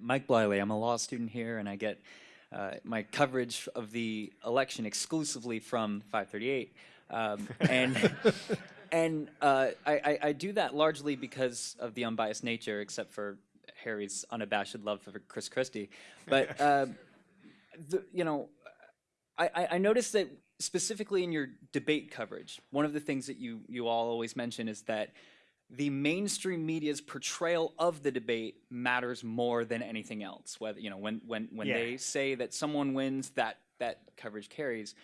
Mike Bliley. I'm a law student here, and I get uh, my coverage of the election exclusively from 538. Um, and and uh, I, I, I do that largely because of the unbiased nature, except for Harry's unabashed love for Chris Christie. But uh, the, you know, I, I- I noticed that specifically in your debate coverage, one of the things that you you all always mention is that the mainstream media's portrayal of the debate matters more than anything else. Whether you know when when when Yeah. they say that someone wins, that that coverage carries.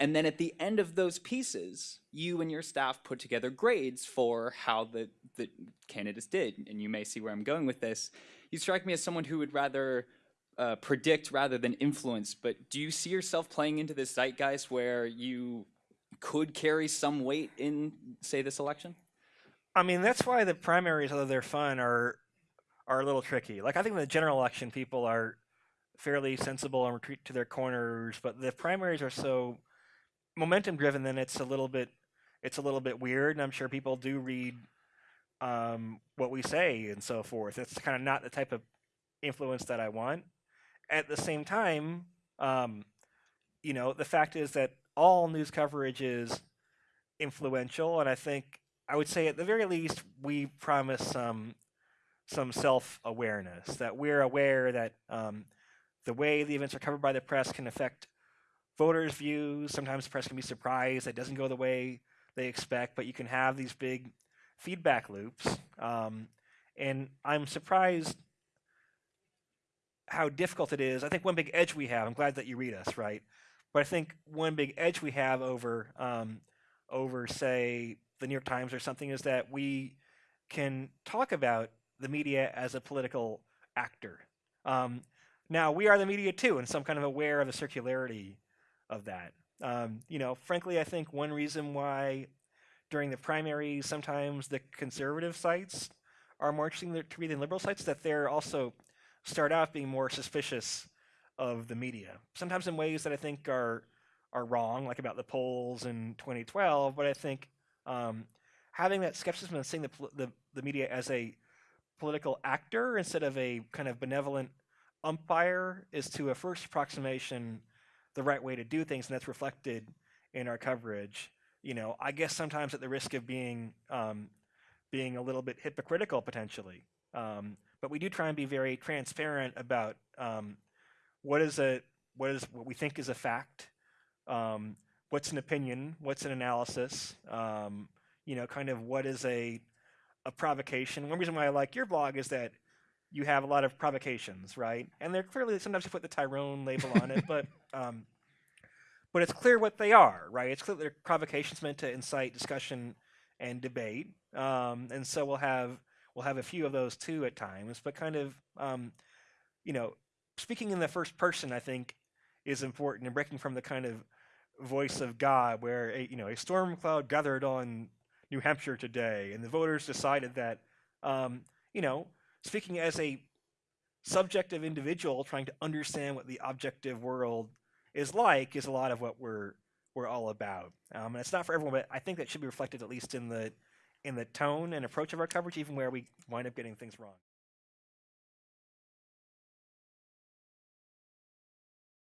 And then at the end of those pieces, you and your staff put together grades for how the, the candidates did. And you may see where I'm going with this. You strike me as someone who would rather uh, predict rather than influence. But do you see yourself playing into this zeitgeist where you could carry some weight in, say, this election? I mean, that's why the primaries, although they're fun, are are a little tricky. Like I think in the general election, people are fairly sensible and retreat to their corners, but the primaries are so momentum driven. Then it's a little bit it's a little bit weird, and I'm sure people do read um, what we say and so forth. It's kind of not the type of influence that I want. At the same time, um, you know, the fact is that all news coverage is influential, and I think I would say at the very least we promise some some self awareness that we're aware that um, the way the events are covered by the press can affect voters' views. Sometimes the press can be surprised it doesn't go the way they expect, but you can have these big feedback loops. Um, and I'm surprised how difficult it is. I think one big edge we have. I'm glad that you read us, right? But I think one big edge we have over um, over say the New York Times or something is that we can talk about the media as a political actor. Um, now we are the media too, and so I'm kind of aware of the circularity of that. Um, you know, frankly, I think one reason why during the primaries sometimes the conservative sites are more interesting to read than liberal sites that they're also start out being more suspicious of the media. Sometimes in ways that I think are are wrong, like about the polls in 2012. But I think um, having that skepticism and seeing the, the the media as a political actor instead of a kind of benevolent umpire is to a first approximation the right way to do things, and that's reflected in our coverage. You know, I guess sometimes at the risk of being um, being a little bit hypocritical potentially. Um, but we do try and be very transparent about um, what is a what is what we think is a fact, um, what's an opinion, what's an analysis, um, you know, kind of what is a a provocation. One reason why I like your blog is that you have a lot of provocations, right? And they're clearly sometimes you put the Tyrone label on it, but um, but it's clear what they are, right? It's clear they're provocations meant to incite discussion and debate, um, and so we'll have we'll have a few of those too at times. But kind of um, you know, speaking in the first person, I think is important and breaking from the kind of voice of God, where a, you know a storm cloud gathered on New Hampshire today, and the voters decided that um, you know speaking as a subjective individual trying to understand what the objective world is like is a lot of what we're we're all about. Um, and it's not for everyone, but I think that should be reflected at least in the in the tone and approach of our coverage, even where we wind up getting things wrong.